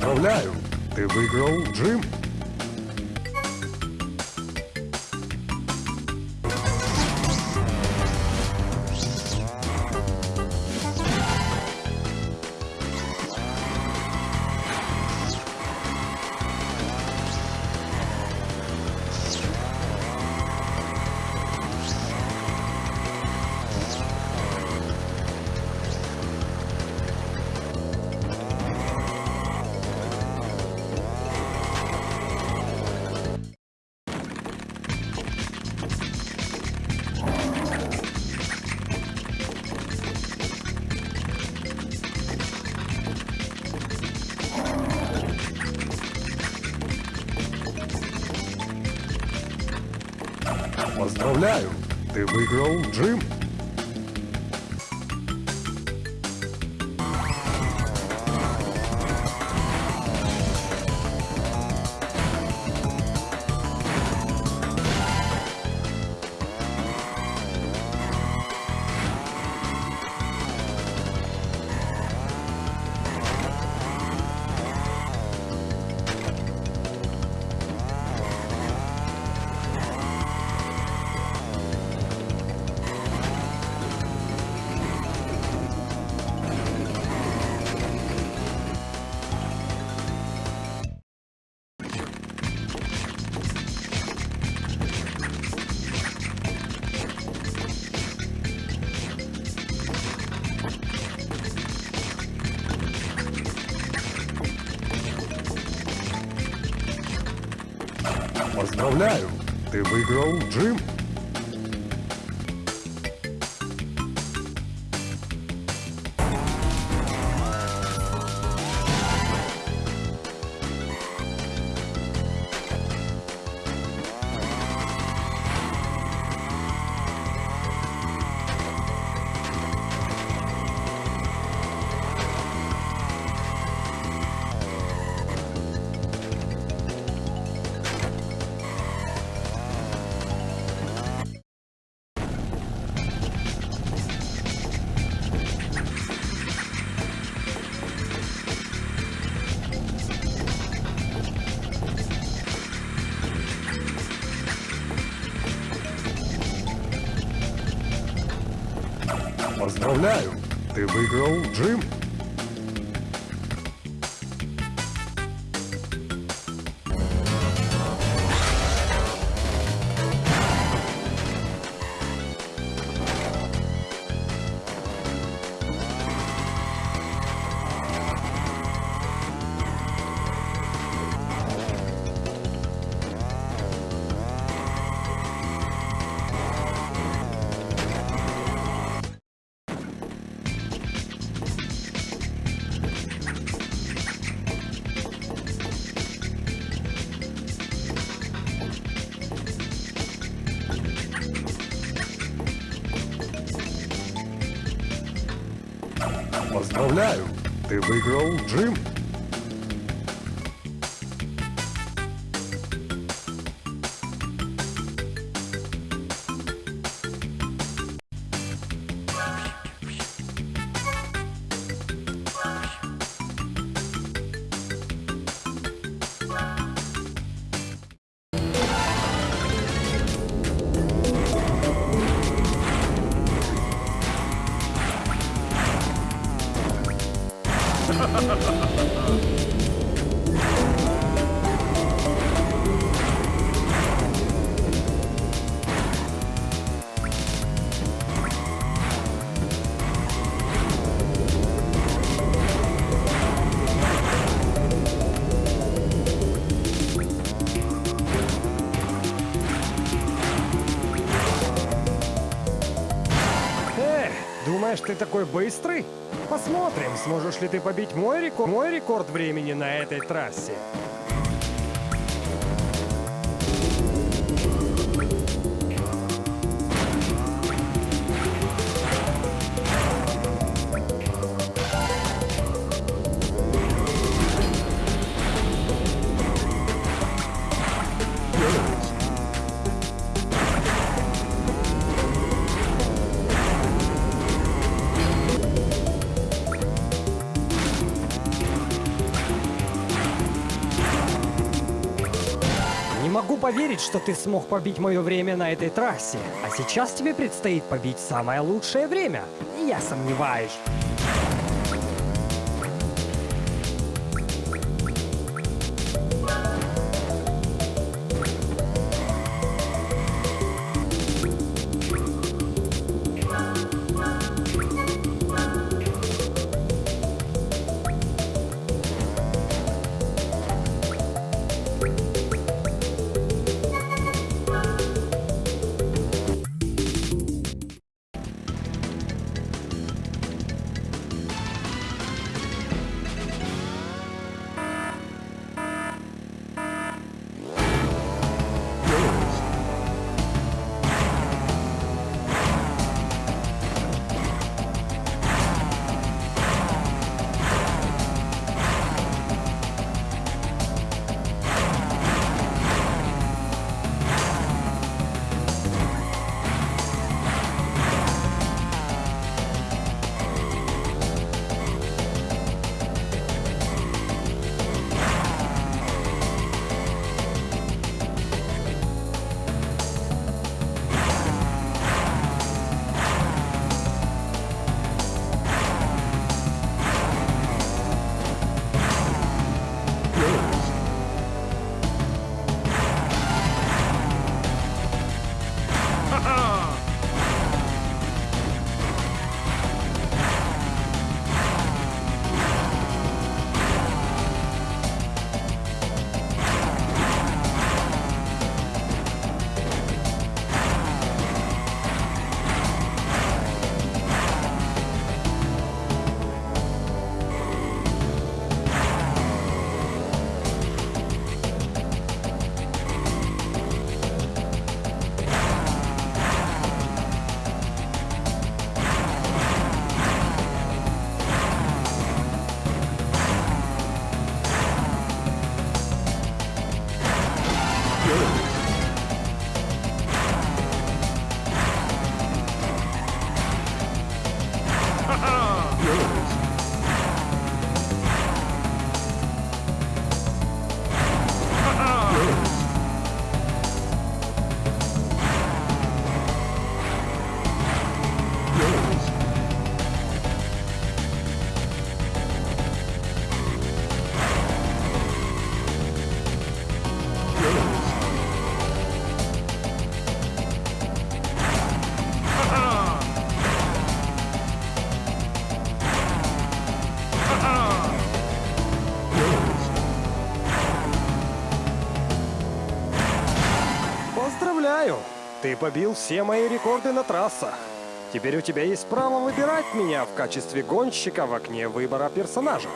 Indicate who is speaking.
Speaker 1: Поздравляю! Ты выиграл Джим! Поздравляю! Ты выиграл Джим! Поздравляю! Ты выиграл Джим! Поздравляю! Ты выиграл Джим! Поздравляю! Ты выиграл Джим!
Speaker 2: 감사합니다. ты такой быстрый? Посмотрим, сможешь ли ты побить мой рекорд, мой рекорд времени на этой трассе. Могу поверить, что ты смог побить мое время на этой трассе. А сейчас тебе предстоит побить самое лучшее время. Я сомневаюсь. Поздравляю! Ты побил все мои рекорды на трассах. Теперь у тебя есть право выбирать меня в качестве гонщика в окне выбора персонажа.